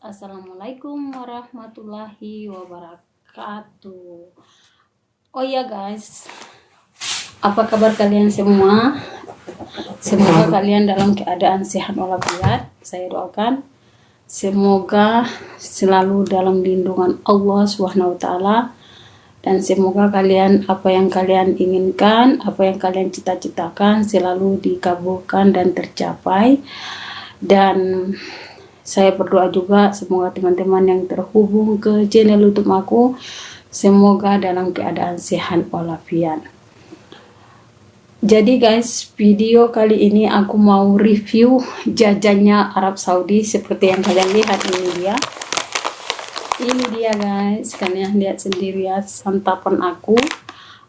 Assalamualaikum warahmatullahi wabarakatuh. Oh ya guys. Apa kabar kalian semua? Semoga kalian dalam keadaan sehat walafiat. Saya doakan Semoga selalu dalam lindungan Allah SWT dan semoga kalian apa yang kalian inginkan, apa yang kalian cita-citakan selalu dikabulkan dan tercapai. Dan saya berdoa juga semoga teman-teman yang terhubung ke channel YouTube aku semoga dalam keadaan sehat walafiat. Jadi guys, video kali ini aku mau review jajannya Arab Saudi seperti yang kalian lihat ini dia. Ini dia guys, kalian lihat sendiri ya santapan aku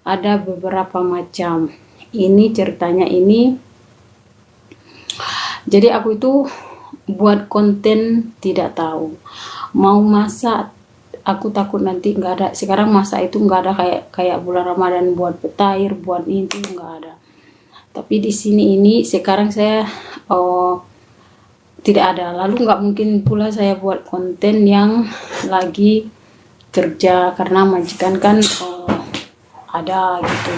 ada beberapa macam. Ini ceritanya ini. Jadi aku itu buat konten tidak tahu. Mau masak aku takut nanti nggak ada. Sekarang masa itu nggak ada kayak kayak bulan Ramadan buat petair buat itu nggak ada. Tapi di sini ini sekarang saya oh tidak ada. Lalu nggak mungkin pula saya buat konten yang lagi kerja karena majikan kan oh, ada gitu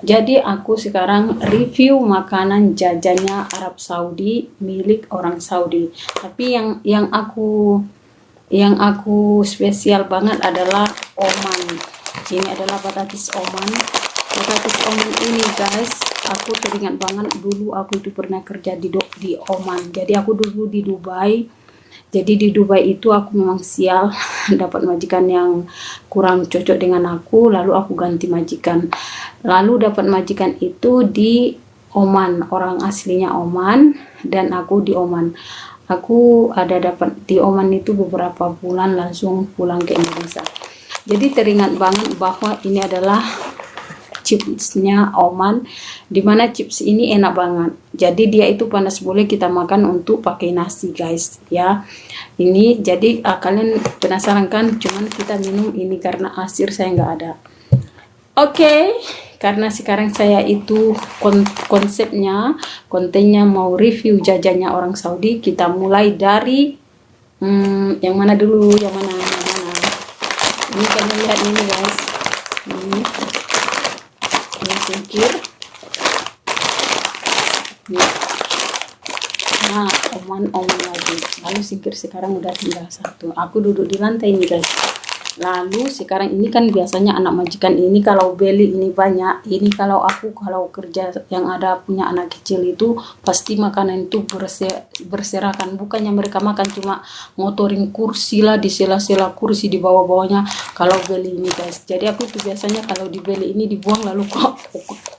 jadi aku sekarang review makanan jajannya Arab Saudi milik orang Saudi. Tapi yang yang aku yang aku spesial banget adalah Oman. Ini adalah batatis Oman. Batatis Oman ini guys, aku teringat banget dulu aku itu pernah kerja di di Oman. Jadi aku dulu di Dubai jadi di Dubai itu aku memang sial dapat majikan yang kurang cocok dengan aku lalu aku ganti majikan. Lalu dapat majikan itu di Oman orang aslinya Oman dan aku di Oman. Aku ada dapat di Oman itu beberapa bulan langsung pulang ke Indonesia. Jadi teringat banget bahwa ini adalah chipsnya Oman di mana chips ini enak banget. Jadi dia itu panas boleh kita makan untuk pakai nasi guys ya. Ini jadi uh, kalian penasaran kan? Cuman kita minum ini karena asir saya nggak ada. Oke okay. karena sekarang saya itu kon konsepnya kontennya mau review jajannya orang Saudi kita mulai dari hmm, yang mana dulu? Yang mana yang mana? Ini kalian lihat ini guys. Ini nah oman-oman lagi. Lalu singkir sekarang udah tinggal satu. Aku duduk di lantai ini guys. Lalu sekarang ini kan biasanya anak majikan ini kalau beli ini banyak. Ini kalau aku kalau kerja yang ada punya anak kecil itu pasti makanan itu berser, berserakan. Bukannya mereka makan cuma motorin kursi lah di sela-sela kursi di bawah-bawahnya kalau beli ini guys. Jadi aku itu biasanya kalau dibeli ini dibuang lalu kok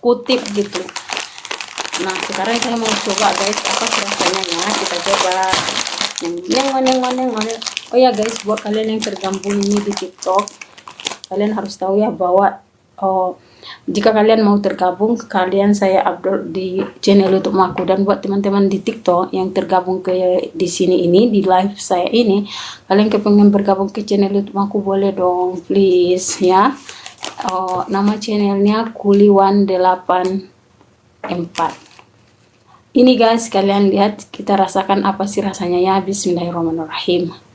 kutip gitu nah sekarang saya mau coba guys apa rasanya ya? Kita coba. Yang yang yang oh ya guys buat kalian yang tergabung ini di tiktok kalian harus tahu ya bahwa oh, jika kalian mau tergabung kalian saya upload di channel youtube aku. Dan buat teman-teman di tiktok yang tergabung ke di sini ini di live saya ini kalian kepengen bergabung ke channel youtube aku boleh dong please ya. Oh, nama channelnya kuliwan 84 ini guys kalian lihat kita rasakan apa sih rasanya ya? Bismillahirrahmanirrahim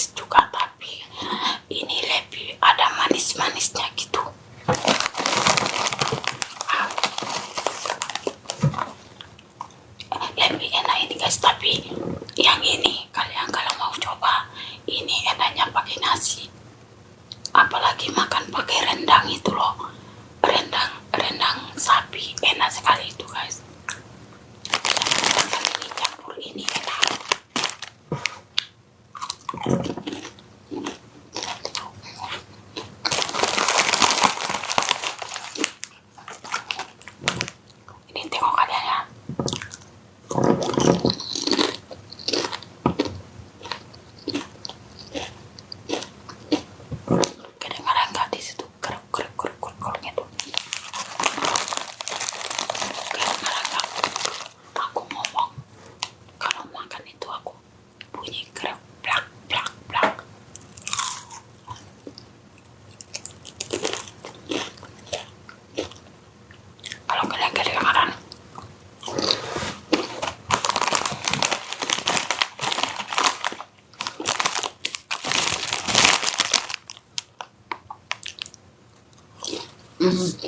eres. Mm-hmm.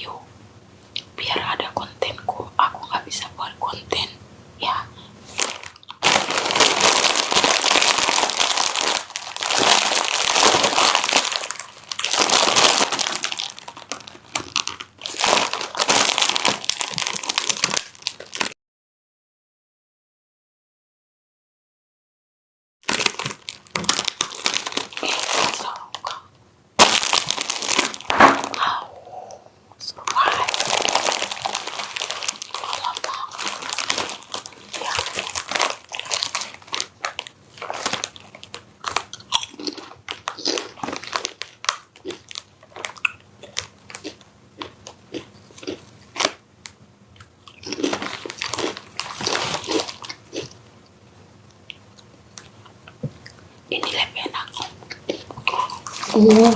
review biar ada kontenku aku nggak bisa buat konten. 哇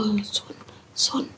어, 손, 손.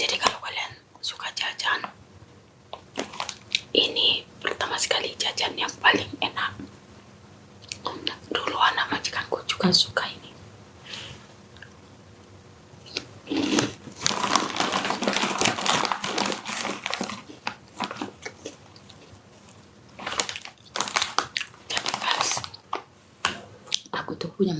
jadi kalau kalian suka jajan ini pertama sekali jajan yang paling enak. Dulu anak majikanku juga suka ini. Punya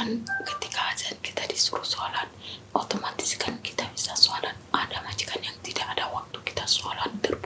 kan ketika azan kita disuruh sholat otomatis kan kita bisa sholat. Ada majikan yang tidak ada waktu kita sholat terus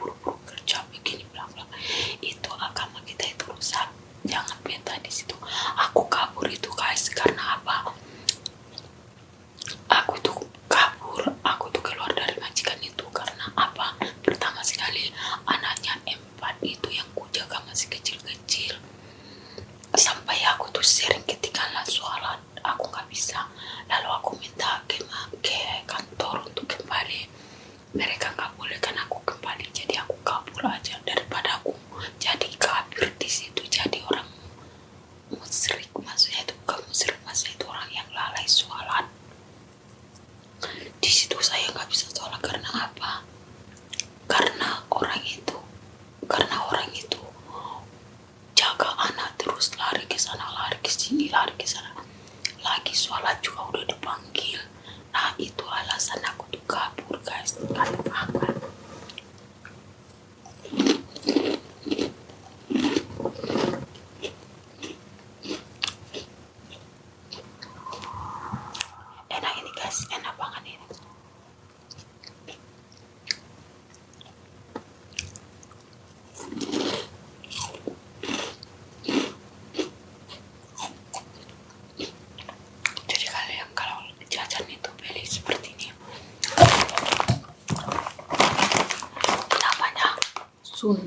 sun.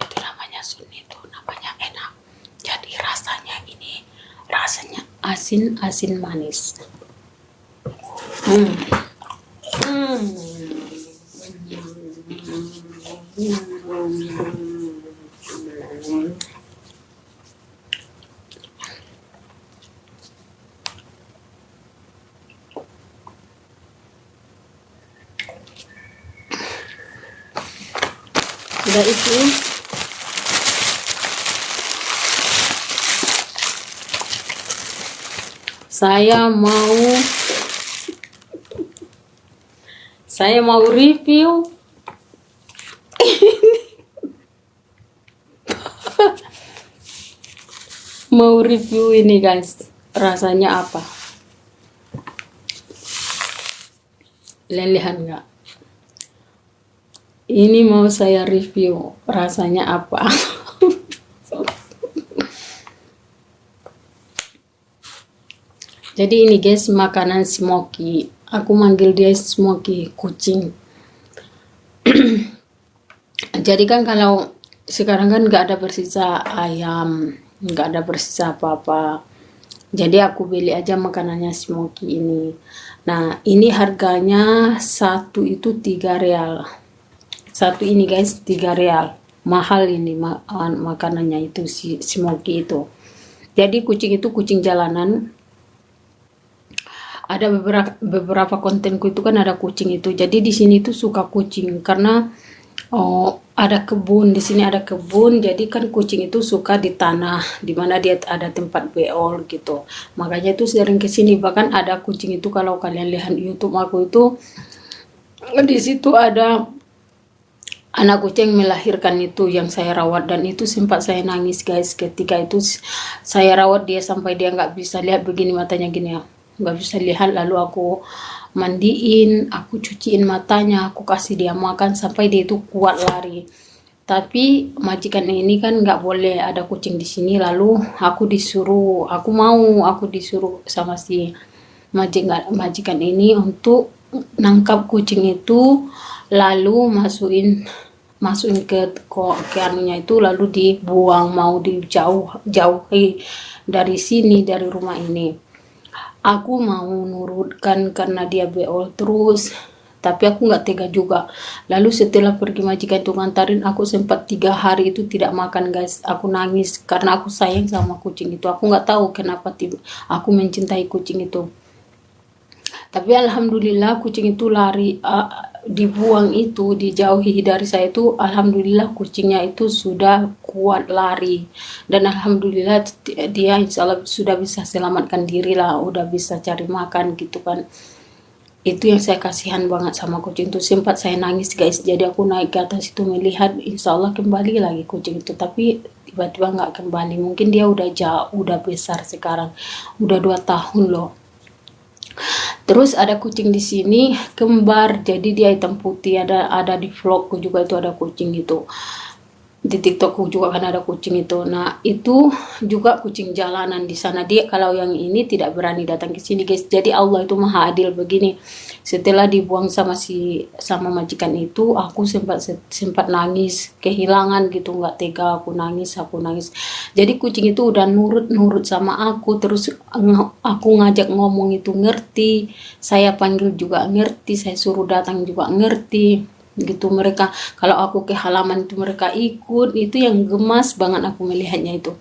Itu namanya sun itu namanya enak. Jadi rasanya ini rasanya asin asin manis. Hmm. sudah itu saya mau saya mau review. Mau review ini guys. Rasanya apa? Lelehan nggak? Ini mau saya review. Rasanya apa jadi ini guys makanan smoky. Aku manggil dia smoky kucing. Jadi kan kalau sekarang kan nggak ada bersisa ayam nggak ada bersisa apa-apa. Jadi aku beli aja makanannya smoky ini. Nah ini harganya satu itu tiga real. Satu ini guys tiga real. Mahal ini ma makanannya itu si smoky itu. Jadi kucing itu kucing jalanan ada beberapa beberapa kontenku itu kan ada kucing itu. Jadi di sini tuh suka kucing karena oh ada kebun. Di sini ada kebun jadi kan kucing itu suka di tanah di mana dia ada tempat beol gitu. Makanya itu sering ke sini. Bahkan ada kucing itu kalau kalian lihat YouTube aku itu di situ ada anak kucing melahirkan itu yang saya rawat. Dan itu sempat saya nangis guys. Ketika itu saya rawat dia sampai dia nggak bisa lihat begini matanya gini ya nggak bisa lihat lalu aku mandiin aku cuciin matanya aku kasih dia makan sampai dia itu kuat lari. Tapi majikan ini kan nggak boleh ada kucing di sini lalu aku disuruh aku mau aku disuruh sama si majikan majikan ini untuk nangkap kucing itu lalu masukin masukin ke ke itu lalu dibuang mau dijauh jauhi dari sini dari rumah ini aku mau nurutkan karena dia beol terus tapi aku nggak tega juga. Lalu setelah pergi majikan itu ngantarin aku sempat tiga hari itu tidak makan guys. Aku nangis karena aku sayang sama kucing itu. Aku nggak tahu kenapa tiba aku mencintai kucing itu. Tapi alhamdulillah kucing itu lari dibuang itu dijauhi dari saya itu alhamdulillah kucingnya itu sudah kuat lari. Dan alhamdulillah dia insya Allah sudah bisa selamatkan diri lah udah bisa cari makan gitu kan. Itu yang saya kasihan banget sama kucing itu. Sempat saya nangis guys. Jadi aku naik ke atas itu melihat insya Allah kembali lagi kucing itu. Tapi tiba-tiba nggak kembali. Mungkin dia udah jauh udah besar sekarang. Udah dua tahun loh Terus ada kucing di sini kembar, jadi dia hitam putih. Ada ada di vlogku juga itu ada kucing gitu di TikTokku juga kan ada kucing itu. Nah, itu juga kucing jalanan di sana. Dia kalau yang ini tidak berani datang ke sini, guys. Jadi Allah itu Maha Adil begini. Setelah dibuang sama si sama majikan itu, aku sempat sempat nangis, kehilangan gitu, nggak tega aku nangis, aku nangis. Jadi kucing itu udah nurut-nurut sama aku, terus aku ngajak ngomong itu ngerti, saya panggil juga ngerti, saya suruh datang juga ngerti gitu. Mereka kalau aku ke halaman itu mereka ikut itu yang gemas banget aku melihatnya itu.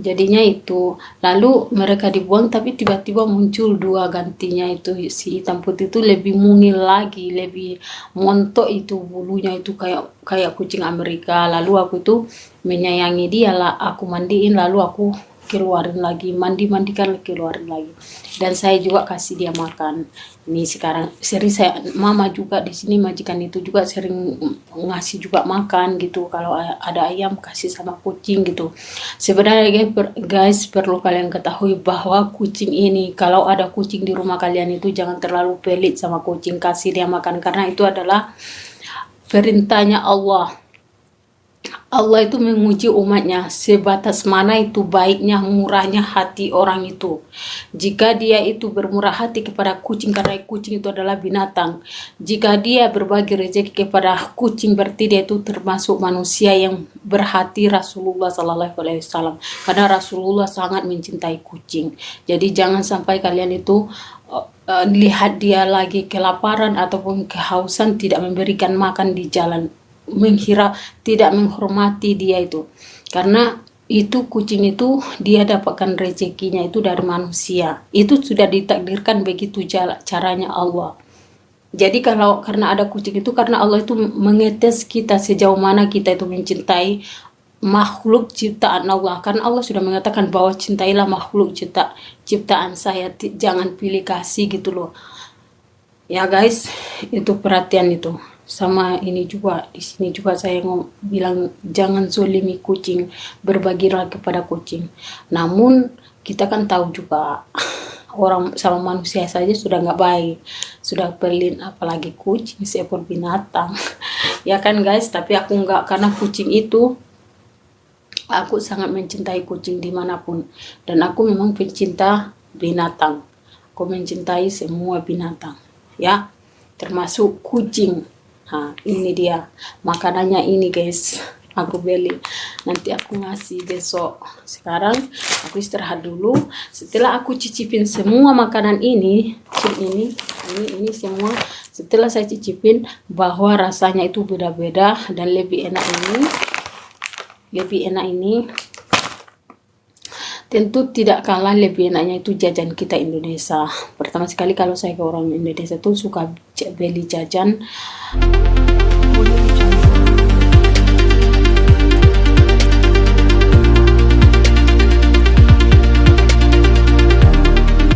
Jadinya itu lalu mereka dibuang tapi tiba-tiba muncul dua gantinya itu. Si hitam putih itu lebih mungil lagi lebih montok itu bulunya itu kayak kayak kucing Amerika. Lalu aku itu menyayangi dia lah aku mandiin lalu aku keluarin lagi mandi mandikan keluarin lagi. Dan saya juga kasih dia makan. Ini sekarang sering saya mama juga di sini majikan itu juga sering ngasih juga makan gitu. Kalau ada ayam kasih sama kucing gitu. Sebenarnya guys perlu kalian ketahui bahwa kucing ini kalau ada kucing di rumah kalian itu jangan terlalu pelit sama kucing. Kasih dia makan karena itu adalah perintahnya Allah Allah itu menguji umatnya sebatas mana itu baiknya murahnya hati orang itu. Jika dia itu bermurah hati kepada kucing karena kucing itu adalah binatang. Jika dia berbagi rezeki kepada kucing berarti dia itu termasuk manusia yang berhati Rasulullah Sallallahu Alaihi Wasallam. Karena Rasulullah sangat mencintai kucing. Jadi jangan sampai kalian itu uh, lihat dia lagi kelaparan ataupun kehausan tidak memberikan makan di jalan menghira tidak menghormati dia itu. Karena itu kucing itu dia dapatkan rezekinya itu dari manusia. Itu sudah ditakdirkan begitu caranya Allah. Jadi kalau karena ada kucing itu karena Allah itu mengetes kita sejauh mana kita itu mencintai makhluk ciptaan Allah. Karena Allah sudah mengatakan bahwa cintailah makhluk cipta ciptaan saya jangan pilih kasih gitu loh. Ya guys itu perhatian itu sama ini juga di sini juga saya mau bilang jangan zolimi kucing berbagilah kepada kucing. Namun kita kan tahu juga orang sama manusia saja sudah nggak baik sudah pelin apalagi kucing seekor binatang. Ya kan guys? Tapi aku nggak karena kucing itu aku sangat mencintai kucing di mana pun. Dan aku memang pencinta binatang. Aku mencintai semua binatang ya. Termasuk kucing Nah, ini dia makanannya ini guys. Aku beli. Nanti aku ngasih besok. Sekarang aku istirahat dulu. Setelah aku cicipin semua makanan ini, ini, ini, ini semua. Setelah saya cicipin bahwa rasanya itu beda-beda dan lebih enak ini. Lebih enak ini tentu tidak kalah lebih enaknya itu jajan kita Indonesia. Pertama sekali kalau saya ke orang Indonesia tuh suka beli jajan